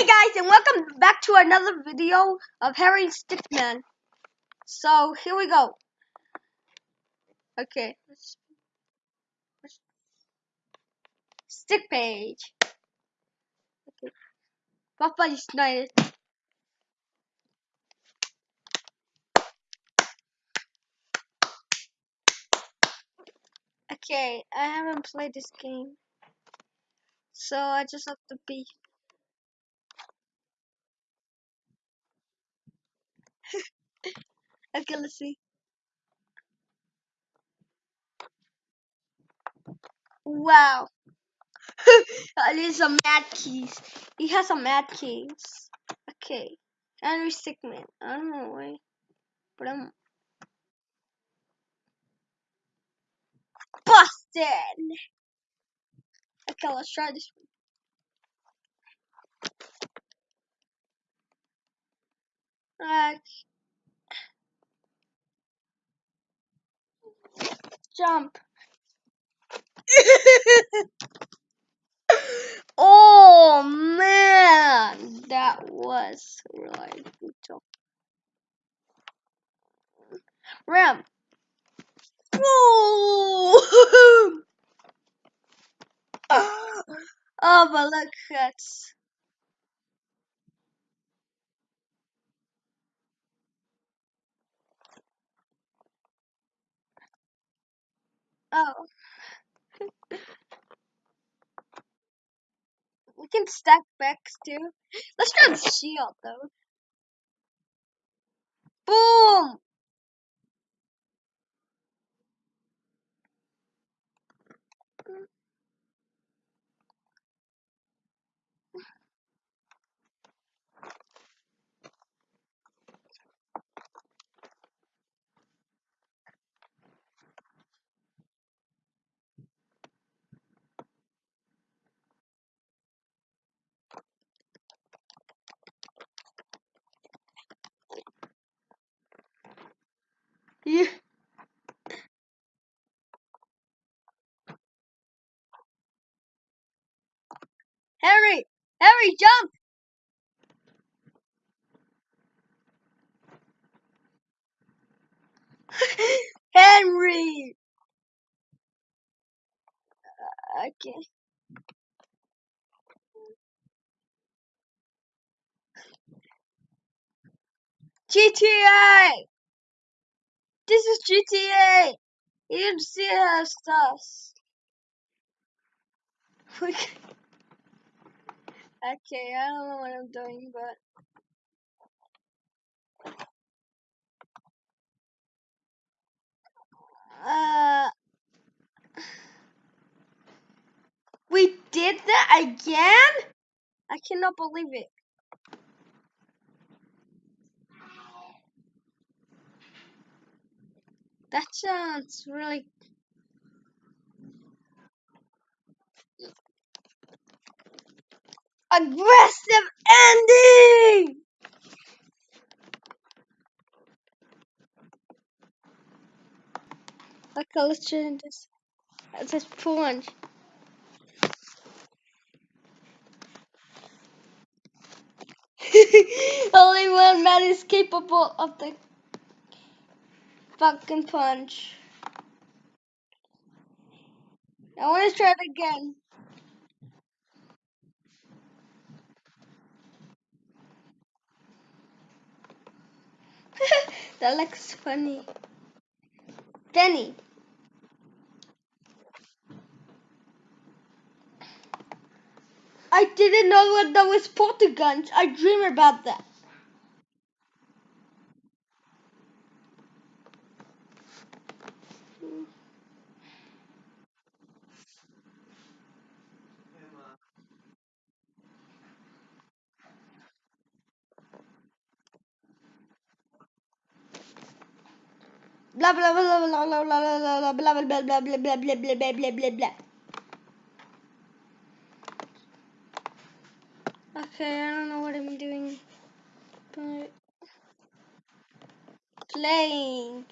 Hey guys, and welcome back to another video of Harry Stickmin. So here we go. Okay, stick page. Okay, United. Okay, I haven't played this game, so I just have to be. Okay, let's see. Wow. Uh, There's some mad keys. He has some mad keys. Okay. Henry Stickmin. I don't know why. But I'm busted. Okay, let's try this one. Uh, Jump. oh man, that was really good. Ram. Oh! oh, but look at. Oh. We can stack backs too. Let's try the shield though. Boom! Yeah. Harry! Harry, jump! Henry! Uh, okay. GTA! This is GTA! You didn't see our stuff. okay, I don't know what I'm doing, but. Uh. We did that again? I cannot believe it. That sounds really. Aggressive ending! Okay, let's try this. This plunge. Only one man is capable of the fucking punch. I want to try it again. That looks funny. Danny. I didn't know that was guns. I dream about that. Blah blah blah blah blah blah blah blah blah blah blah blah blah blah blah blah blah blah. Okay, I don't know what I'm doing, but playing.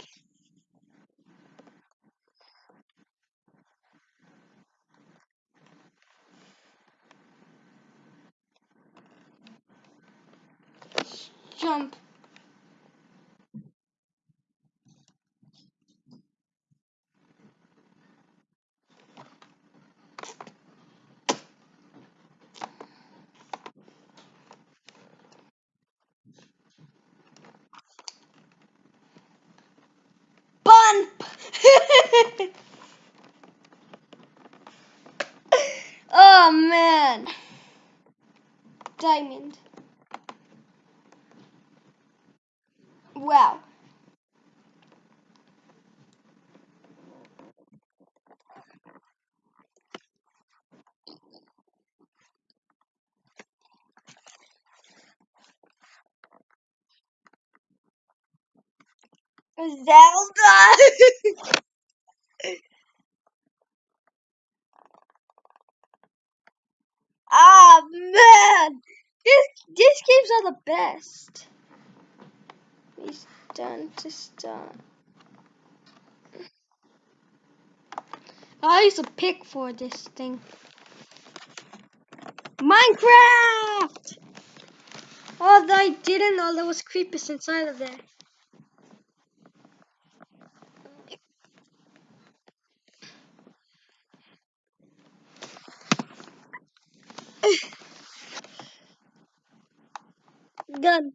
jump. oh man. Diamond. Wow. Zelda! Ah man! This, these games are the best. He's done to start. I used a pick for this thing. Minecraft! Oh, I didn't know there was creepers inside of there. Gun.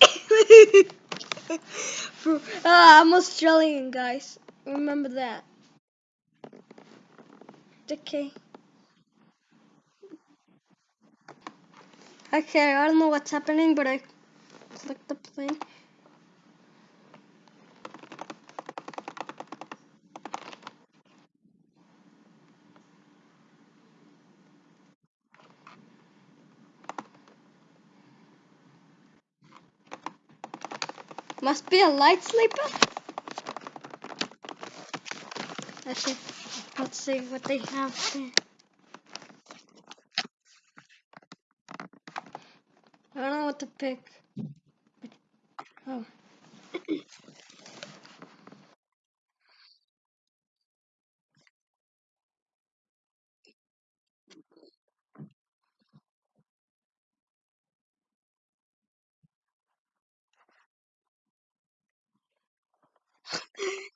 ah, I'm Australian, guys. Remember that. Okay. Okay, I don't know what's happening, but I clicked the plane. Must be a light sleeper. See. Let's see what they have there. I don't know what to pick. Oh.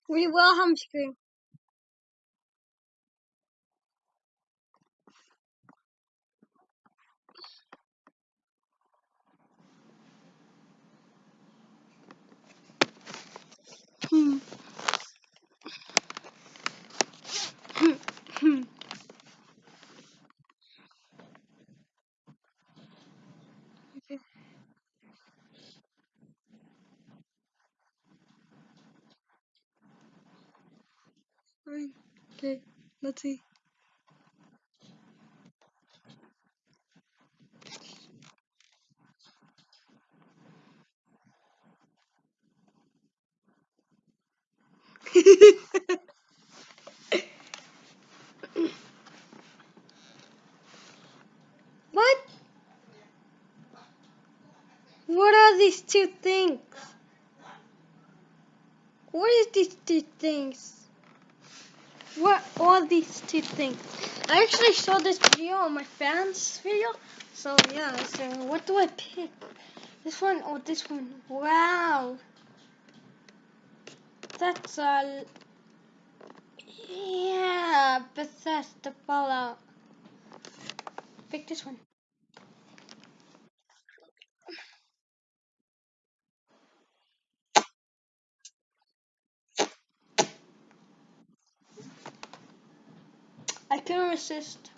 We will scream. Hmm. Okay. Let's see. what? What are these two things? What is these two things? What are these two things? I actually saw this video on my fans video. So yeah, so what do I pick? This one or this one? Wow. That's a yeah, Bethesda Fallout. Pick this one. Couldn't resist.